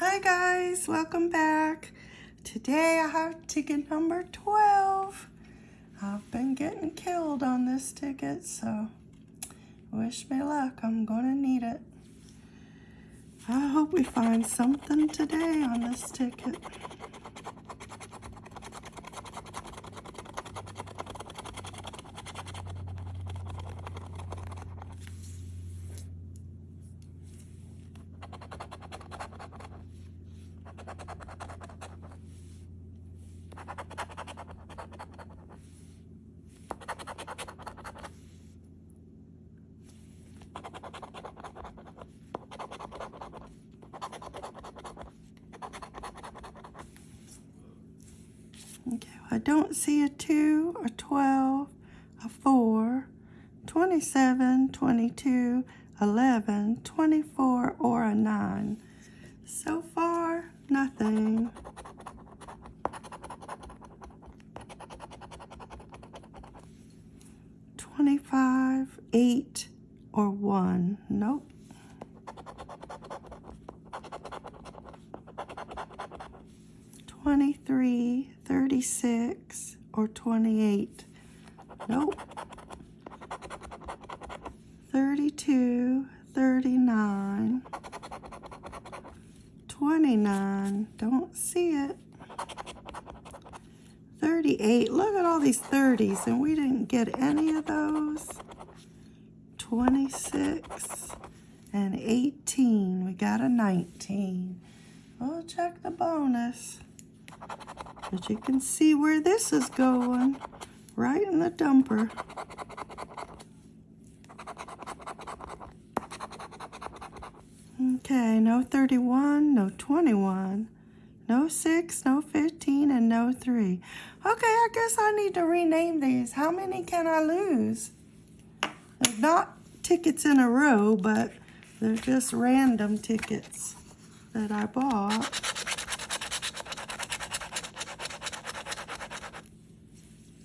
Hi guys, welcome back. Today I have ticket number 12. I've been getting killed on this ticket, so wish me luck. I'm gonna need it. I hope we find something today on this ticket. Okay, I don't see a 2, a 12, a 4, 27, 22, 11, 24, or a 9. So far, nothing. Twenty-five, eight, or one. Nope. 23, 36, or 28. Nope. 32, 39, 29. Don't see it. 38. Look at all these 30s, and we didn't get any of those. 26 and 18. We got a 19. We'll check the bonus. But you can see where this is going. Right in the dumper. Okay, no 31, no 21, no 6, no 15, and no 3. Okay, I guess I need to rename these. How many can I lose? They're not tickets in a row, but they're just random tickets that I bought.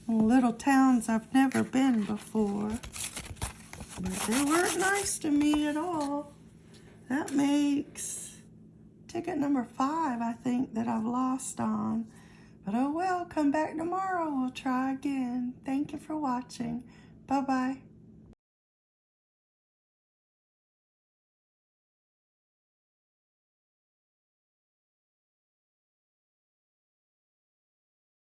Little towns I've never been before. But they weren't nice to me at all. That makes ticket number five, I think, that I've lost on. But oh well, come back tomorrow. We'll try again. Thank you for watching. Bye-bye.